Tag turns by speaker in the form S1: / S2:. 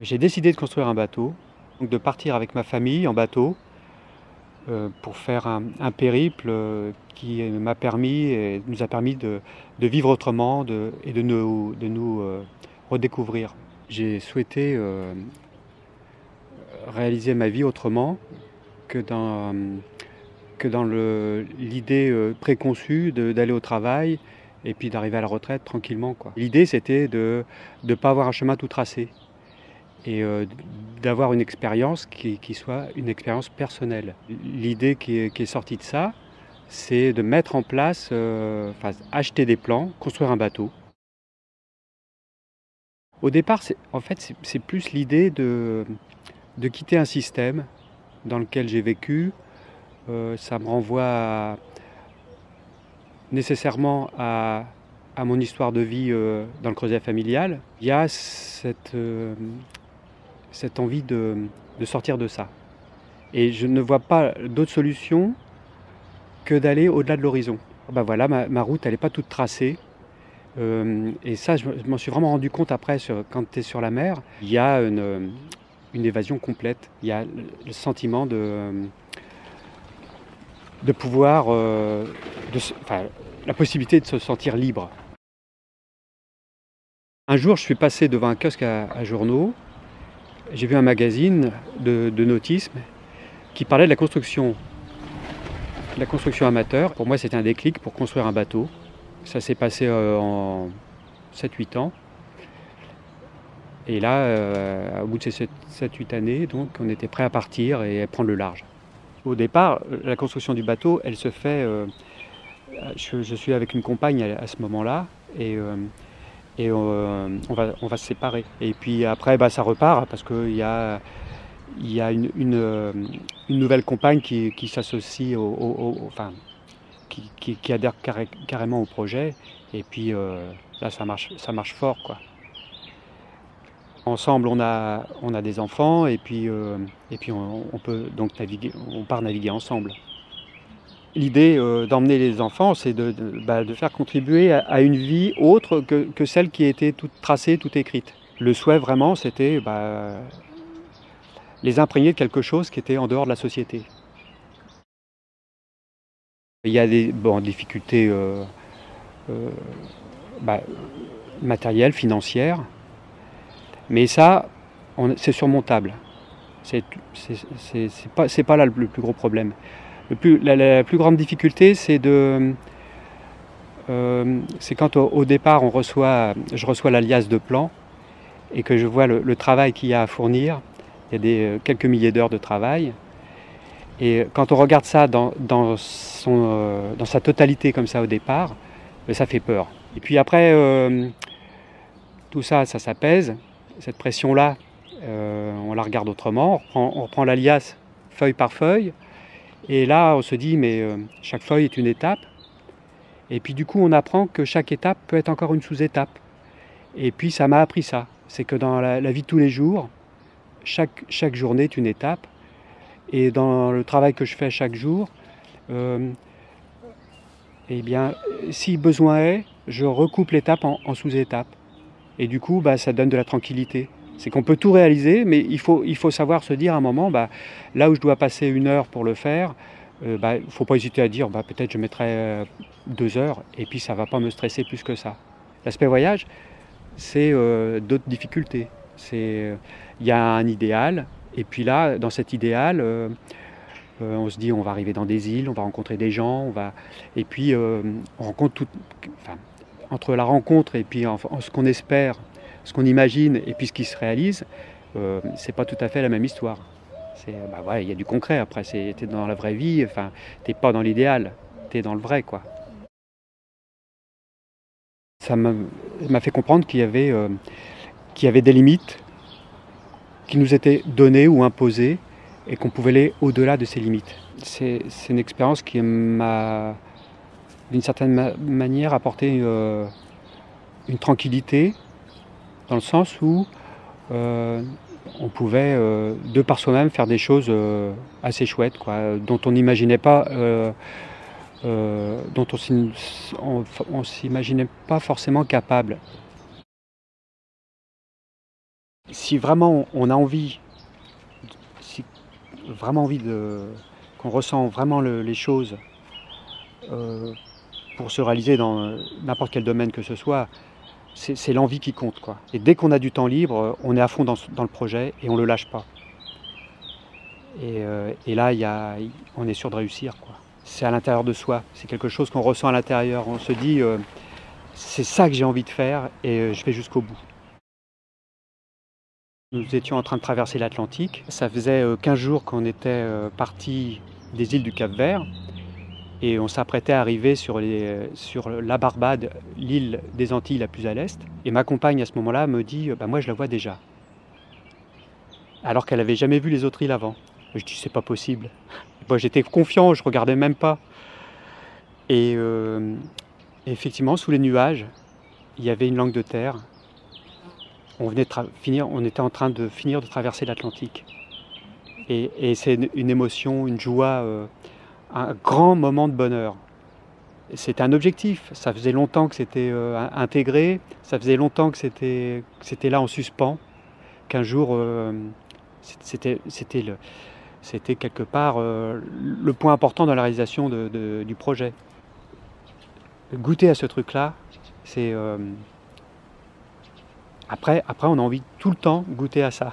S1: J'ai décidé de construire un bateau, de partir avec ma famille en bateau euh, pour faire un, périple euh, qui m'a permis et nous a permis de, vivre autrement et de nous, euh, redécouvrir. J'ai souhaité réaliser ma vie autrement que dans l'idée préconçue d'aller au travail et puis d'arriver à la retraite tranquillement. L'idée c'était de ne pas avoir un chemin tout tracé et euh, d'avoir une expérience qui, soit une expérience personnelle. L'idée qui, est sortie de ça, c'est de mettre en place, euh, acheter des plans, construire un bateau. Au départ, en fait, c'est plus l'idée de, de, quitter un système dans lequel j'ai vécu. Euh, ça me renvoie nécessairement à, à, mon histoire de vie dans le creuset familial. Il y a cette, cette envie de, sortir de ça. Et je ne vois pas d'autre solution que d'aller au-delà de l'horizon. Ben voilà, ma, route, elle n'est pas toute tracée. Euh, et ça, je, m'en suis vraiment rendu compte après, quand tu es sur la mer, il y a une, évasion complète. Il y a le sentiment de, de pouvoir, euh, de, la possibilité de se sentir libre. Un jour, je suis passé devant un kiosque à journaux j'ai vu un magazine de, nautisme qui parlait de la construction, la construction amateur. Pour moi, c'était un déclic pour construire un bateau. Ça s'est passé euh, en 7-8 ans. Et là, euh, au bout de ces 7-8 années, donc, on était prêt à partir et à prendre le large. Au départ, la construction du bateau, elle se fait. Euh, je, suis avec une compagne à, ce moment-là, et et euh, on, va, on va se séparer. Et puis après, bah, ça repart parce qu'il y a, y a une, une, euh, nouvelle compagne qui, qui s'associe au, enfin, qui, qui, adhère carrément au projet. Et puis euh, là, ça marche, ça marche fort. Quoi. Ensemble, on a, on a des enfants et puis, et puis on, peut donc naviguer, on part naviguer ensemble. L'idée euh, d'emmener les enfants, c'est de, bah, faire contribuer à, une vie autre que, celle qui était toute tracée, toute écrite. Le souhait vraiment, c'était bah, les imprégner de quelque chose qui était en dehors de la société. Il y a des difficultés euh, euh, bah, matérielles, financières, mais ça, c'est surmontable. C'est pas, pas là le plus gros problème la, plus grande difficulté, c'est de, euh, c'est quand au, départ on reçoit, je reçois l'alias de plan et que je vois le, travail qu'il y a à fournir. Il y a des, euh, quelques milliers d'heures de travail. Et quand on regarde ça dans, dans, son, euh, dans sa totalité comme ça au départ, ben, ça fait peur. Et puis après, tout ça, ça s'apaise. Cette pression-là, on la regarde autrement. on reprend l'alias feuille par feuille. Et là, on se dit, mais euh, chaque feuille est une étape. Et puis du coup, on apprend que chaque étape peut être encore une sous-étape. Et puis ça m'a appris ça. C'est que dans la, vie de tous les jours, chaque, journée est une étape. Et dans le travail que je fais chaque jour, euh, eh bien, si besoin est, je recoupe l'étape en, sous-étapes. Et du coup, bah, ça donne de la tranquillité. C'est qu'on peut tout réaliser, mais il faut, il faut savoir se dire à un moment, bah, là où je dois passer une heure pour le faire, euh, bah, il ne faut pas hésiter à dire, bah, peut-être je mettrai euh, deux heures, et puis ça ne va pas me stresser plus que ça. L'aspect voyage, c'est euh, d'autres difficultés. Il y a un idéal, et puis là, dans cet idéal, on se dit, on va arriver dans des îles, on va rencontrer des gens, on va... et puis on rencontre tout... Entre la rencontre et puis ce qu'on espère ce qu'on imagine et puis ce qui se réalise, euh, c'est pas tout à fait la même histoire. Bah il y a du concret après, tu es dans la vraie vie, enfin, t'es pas dans l'idéal, tu es dans le vrai quoi. Ça m'a fait comprendre qu'il y, avait, euh, qu'il y avait des limites qui nous étaient données ou imposées et qu'on pouvait aller au-delà de ces limites. C'est une expérience qui m'a, d'une certaine manière, apporté euh, une tranquillité, dans le sens où euh, on pouvait, euh, de par soi-même, faire des choses euh, assez chouettes, dont on n'imaginait pas, dont on, s'imaginait pas forcément capable. Si vraiment on a envie, si vraiment envie qu'on ressent vraiment le- les choses pour se réaliser dans n'importe quel domaine que ce soit, c'est l'envie qui compte. Quoi. Et dès qu'on a du temps libre, on est à fond dans, le projet et on ne le lâche pas. Et, euh, là, on est sûr de réussir. C'est à l'intérieur de soi, c'est quelque chose qu'on ressent à l'intérieur. On se dit, euh, c'est ça que j'ai envie de faire et euh, je vais jusqu'au bout. Nous étions en train de traverser l'Atlantique. Ça faisait euh, 15 jours qu'on était euh, parti des îles du Cap Vert et on s'apprêtait à arriver sur, la Barbade, l'île des Antilles la plus à l'est. Et ma compagne à ce moment-là me dit bah, Moi je la vois déjà. Alors qu'elle n'avait jamais vu les autres îles avant. Je dis C'est pas possible. J'étais confiant, je regardais même pas. Et euh, effectivement, sous les nuages, il y avait une langue de terre. On, venait finir, on était en train de finir de traverser l'Atlantique. Et, et c'est une, une émotion, une joie, euh, un grand moment de bonheur. C'était un objectif, ça faisait longtemps que c'était euh, in- intégré, ça faisait longtemps que c'était là en suspens, qu'un jour euh, c'était quelque part euh, le point important dans la réalisation du projet. Goûter à ce truc-là, c'est... euh, après, après, on a envie tout le temps de goûter à ça.